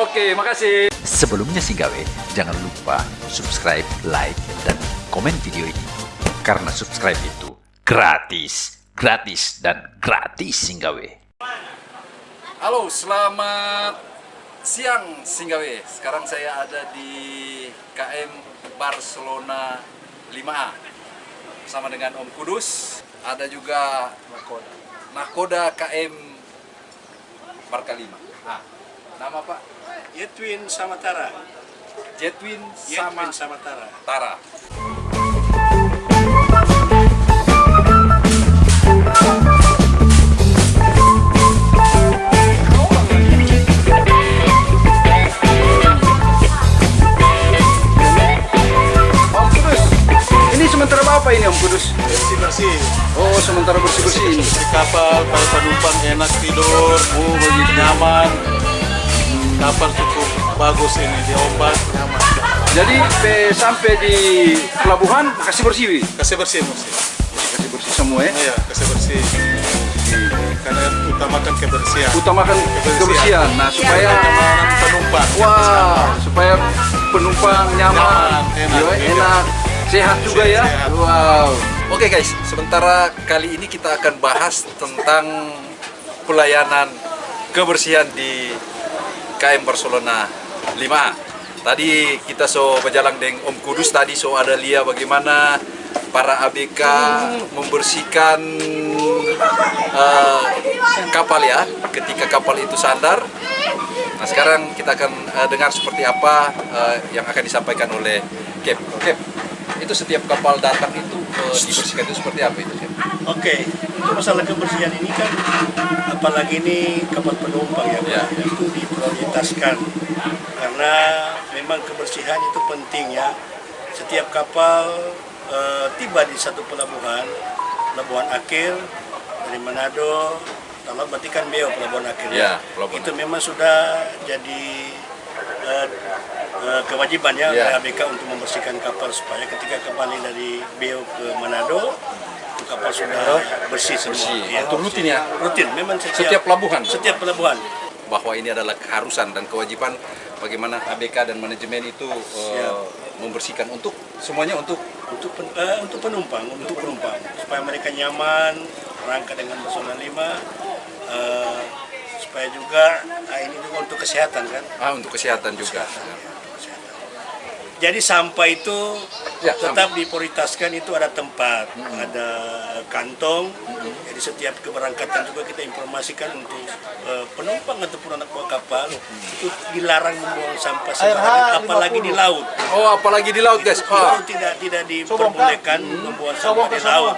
Oke, makasih. Sebelumnya Singgawe, jangan lupa subscribe, like, dan komen video ini. Karena subscribe itu gratis, gratis, dan gratis Singgawe. Halo, selamat siang Singgawe. Sekarang saya ada di KM Barcelona 5A bersama dengan Om Kudus. Ada juga Nakoda KM Marka 5. Ah, nama Pak? Yetwin sama Tara. Jetwin sama Yetwin sama Tara. Tara. Om Kudus, ini sementara apa ini Om Kudus? Bersih bersih. Oh, sementara bersih-bersih ini. Di kapal para penumpang enak tidur. Oh begitu nyaman. Kapal cukup bagus ini di ombak nyaman. Jadi pe- sampai di pelabuhan kasih bersih, Wi? Kasih bersih bersih. kasih bersih semua ya. Iya kasih bersih. Karena utamakan kebersihan. Utamakan kebersihan. Nah, supaya kenyamanan penumpang. wah, supaya penumpang nyaman, Nyaman, enak, ya, iya. enak, sehat juga ya. Sehat. Wow. Oke guys, sementara kali ini kita akan bahas tentang pelayanan kebersihan di KM Barcelona 5. Tadi kita so berjalan dengan Om Kudus tadi so ada lihat bagaimana para ABK membersihkan eh, kapal ya ketika kapal itu sandar. Nah sekarang kita akan eh, dengar seperti apa eh, yang akan disampaikan oleh Cap. Cap, itu setiap kapal datang itu dibersihkan itu seperti apa itu Cap? Oke, untuk masalah kebersihan ini kan apalagi ini kapal penumpang ya, Ya. itu diprioritaskan karena memang kebersihan itu penting ya. Setiap kapal eh, tiba di satu pelabuhan, pelabuhan akhir dari Manado, kalau berarti kan Beo pelabuhan akhir Ya, pelabuhan itu memang sudah jadi eh, eh, kewajiban ya, oleh ABK untuk membersihkan kapal supaya ketika kembali dari Beo ke Manado kapal sudah bersih semua. Bersih. Ya. Itu rutin ya? Rutin, memang setiap, Setiap pelabuhan? Setiap pelabuhan. bahwa ini adalah keharusan dan kewajiban bagaimana ABK dan manajemen itu Siap. membersihkan untuk semuanya untuk untuk pen- eh, untuk penumpang, untuk penumpang supaya mereka nyaman berangkat dengan Barcelona 5 eh, supaya juga ah, ini juga untuk kesehatan kan. ah untuk kesehatan juga. Jadi sampah itu Ya, tetap diprioritaskan itu ada tempat, ada kantong. Jadi setiap keberangkatan juga kita informasikan untuk eh, penumpang ataupun anak buah kapal itu dilarang membuang sampah sembarangan, apalagi di laut. Oh apalagi di laut guys. Ah, Itu tidak tidak diperbolehkan membuang sampah di laut.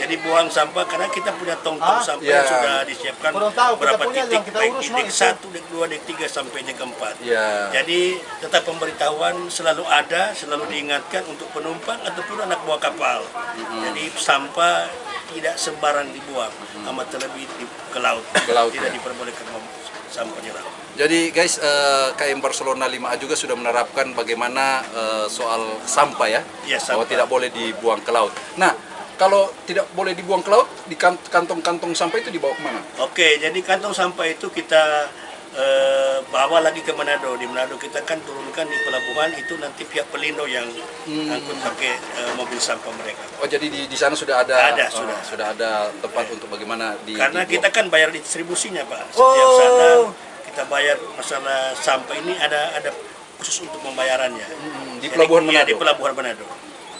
Jadi buang sampah karena kita punya tong-tong sampah Ya. yang sudah disiapkan Kurang tahu, kita beberapa punya titik kita baik urus, dek satu, dek dua, dek tiga sampai dek keempat. Ya. Jadi tetap pemberitahuan selalu ada, selalu diingatkan untuk penumpang ataupun anak buah kapal. Jadi sampah tidak sembarang dibuang, amat terlebih di, ke laut. Ke laut, tidak ya. diperbolehkan sampah di laut. Jadi guys eh, KM Barcelona 5A juga sudah menerapkan bagaimana eh, soal sampah ya, bahwa sampah. tidak boleh dibuang ke laut. Nah kalau tidak boleh dibuang ke laut, di kan- kantong-kantong sampah itu dibawa ke mana? Oke, jadi kantong sampah itu kita eh, bawa lagi ke Manado. Di Manado kita kan turunkan di pelabuhan itu nanti pihak pelindo yang angkut pakai eh, mobil sampah mereka. Oh jadi di, di sana sudah ada, Ada, eh, sudah. sudah ada tempat untuk bagaimana di Karena dibuang. kita kan bayar distribusinya pak. Setiap Oh. sana kita bayar masalah sampah ini ada ada khusus untuk pembayarannya. Hmm, di Jadi, Pelabuhan iya, Manado? di pelabuhan Manado.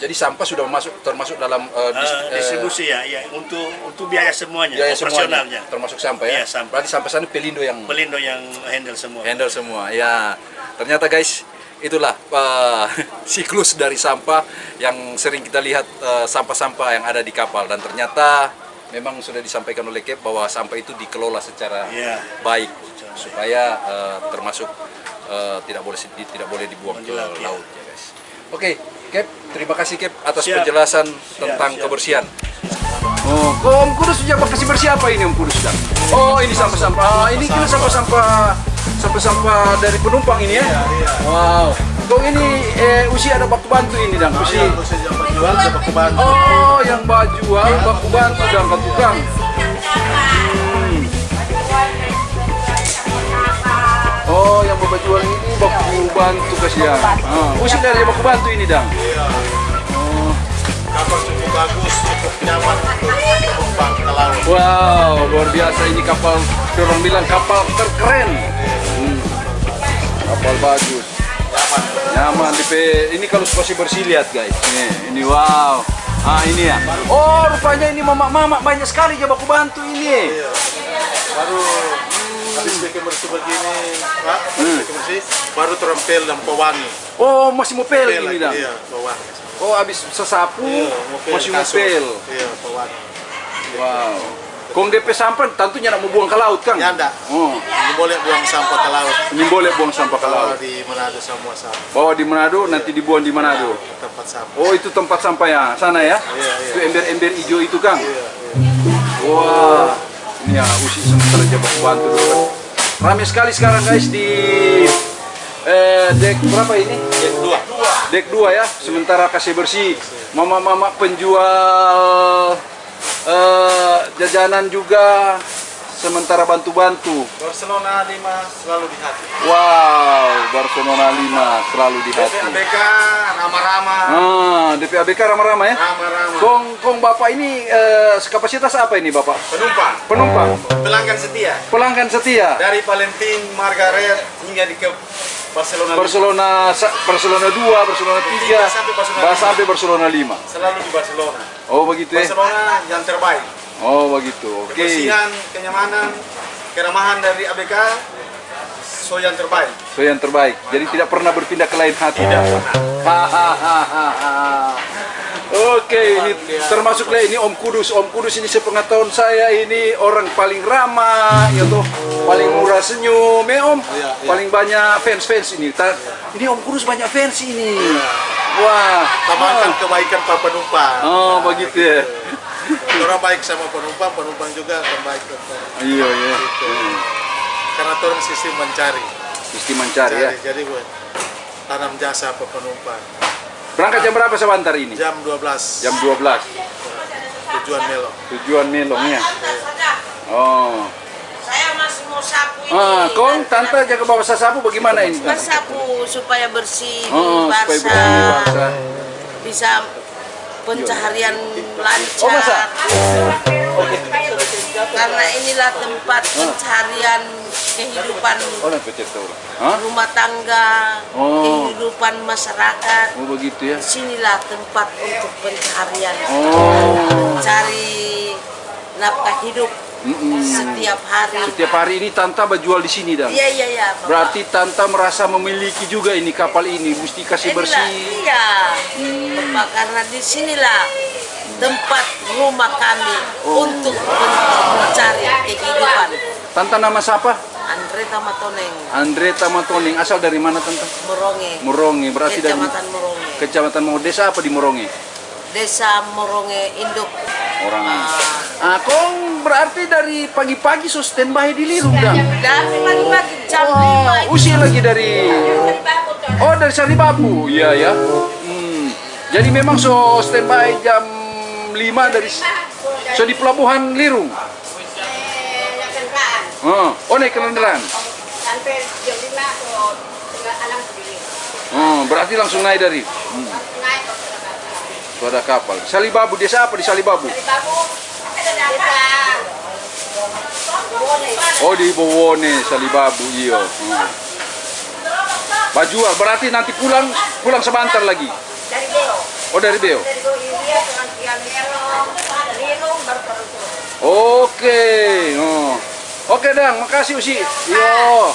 Jadi sampah sudah masuk termasuk dalam eh, dis- eh, distribusi ya, ya untuk untuk biaya semuanya, biaya semuanya, operasionalnya. termasuk sampah ya. Iya, sampah. Berarti sampah sana pelindo yang Pelindo yang handle semua. handle semua. Ya, ternyata guys itulah eh, siklus dari sampah yang sering kita lihat sampah-sampah yang ada di kapal dan ternyata memang sudah disampaikan oleh Cap bahwa sampah itu dikelola secara Iya. baik supaya eh, termasuk eh, tidak boleh tidak boleh dibuang ke Di laut, ya. ya guys. Oke, Cap, terima kasih Cap atas Siap. penjelasan tentang siap. kebersihan. Oh, kok Om Kudus sejak kasih bersih apa ini Om Kudus sedang? Oh, ini sampah-sampah. Ah, ini kira sampah-sampah sampah-sampah dari penumpang ini ya? Wow. Kok ini eh, usia ada baku bantu ini dan usi. jual ke baku bantu. Oh, yang baju jual baku bantu dan baku tukang. Oh, yang bapak jual ini baku bantu kasihan. Ah, usi dari baku bantu ini dang. Iya. Kapal cukup bagus, cukup nyaman untuk. Wow, luar biasa ini kapal. Orang bilang kapal terkeren. Hmm. Kapal bagus. Nyaman. Nyaman DP. Ini kalau masih bersih lihat guys. Ini, ini wow. Ah ini ya. Oh rupanya ini mama-mama banyak sekali ya baku bantu ini. Baru habis bikin bersih begini, Pak, Hmm. bikin bersih, baru terempel dan pewangi. Oh masih mau pel ini dang. Iya, pewangi. Oh habis sesapu Iya, masih mau pel. Iya, pewangi. Wow. Kong DP sampah tentunya nak mau buang ke laut kan? Ya enggak. Oh, Ini boleh buang sampah ke laut. ini boleh buang sampah ke laut. di Manado semua sampah. Bawa di Manado nanti dibuang di Manado. Ke tempat sampah. Oh itu tempat sampah ya sana ya? Iya, iya. Itu ember-ember hijau itu Kang. Iya, Wah, ini ya usi sementara aja baku bantu dulu. Ramai sekali sekarang guys di eh, dek berapa ini? Yang dua. Dek 2 ya, sementara kasih bersih. Mama-mama penjual eh, jajanan juga sementara bantu-bantu. Barcelona 5 selalu di hati. Wow, Barcelona 5 selalu di hati. BK ramah-ramah. Ah, DP ABK ramah-ramah ya. Ramah-ramah. Kong, kong Bapak ini eh, kapasitas apa ini Bapak? Penumpang. Penumpang, Pelanggan setia. pelanggan setia. Dari Valentin, Margaret hingga di ke Barcelona. Barcelona Barcelona 2, Barcelona 3, Tiga sampai Barcelona sampai Barcelona 5. Selalu di Barcelona. Oh begitu ya? Barcelona yang terbaik. Oh begitu. Oke. Kebersihan, kenyamanan, keramahan dari ABK so yang terbaik. So yang terbaik. Jadi tidak pernah berpindah ke lain hati. Tidak pernah. Hahaha. Oke, ini termasuk lah ini Om Kudus. Om Kudus ini sepengetahuan saya ini orang paling ramah, ya toh, paling murah senyum, ya Om. Iya, iya. Paling banyak fans-fans ini. Ta- Ini Om Kudus banyak fans ini. Wah. Tambahkan kebaikan para penumpang. Oh, begitu ya. Orang baik sama penumpang, penumpang juga akan baik ke. Iya, iya. Gitu. Karena orang sistem mencari. Mesti mencari ya. Cari. Jadi gue tanam jasa ke penumpang. Berangkat jam berapa sebentar ini? Jam 12 Jam 12. tujuan Melo. Tujuan Melongnya. Oh. Saya masih mau sapu ini. Ah, kong tante jaga bawa sasapu bagaimana ini? Tante? Bersapu supaya bersih, Oh, supaya basah, bersih, basah. bisa pencaharian lancar. Oh, masa? Karena inilah tempat pencarian kehidupan Oh, rumah tangga, Oh. kehidupan masyarakat. Oh, begitu ya. Di sinilah tempat untuk pencarian, Oh. cari nafkah hidup Mm-mm. setiap hari. Setiap hari ini Tanta berjual di sini dan. Iya iya iya. Bapak. Berarti Tanta merasa memiliki juga ini kapal ini, mesti kasih Inilah, bersih. Iya, Bapak, karena di sinilah tempat rumah kami Oh. untuk mencari kehidupan. Tanta nama siapa? Andre Tamatoneng, Andre Tamatoning. Asal dari mana Tanta? Moronge, Moronge. Berarti dari Kecamatan Moronge, Kecamatan Moronge. Desa apa di Moronge? Desa Moronge Induk. Orang. Ah, Ah, kong berarti dari pagi-pagi so standby di Lirung dan. dari pagi-pagi jam Wah, 5 usia lagi dari Oh, dari Saribabu. Iya ya. Hmm. Jadi memang so standby jam 5 dari so di pelabuhan Lirung. Oh, oh naik kendaraan. sampai jam 5 atau tengah alam berdiri Oh, berarti langsung naik dari. Hmm. So ada kapal. Salibabu desa apa di Salibabu? Oh di Bowone Salibabu iya. Hmm. Bajual berarti nanti pulang pulang sebentar lagi. dari Beo Oh dari Beo. dari Beo India dengan Tian Melong Linung baru Oke. Oh. Oke, Dang. Makasih, Usi. Yo.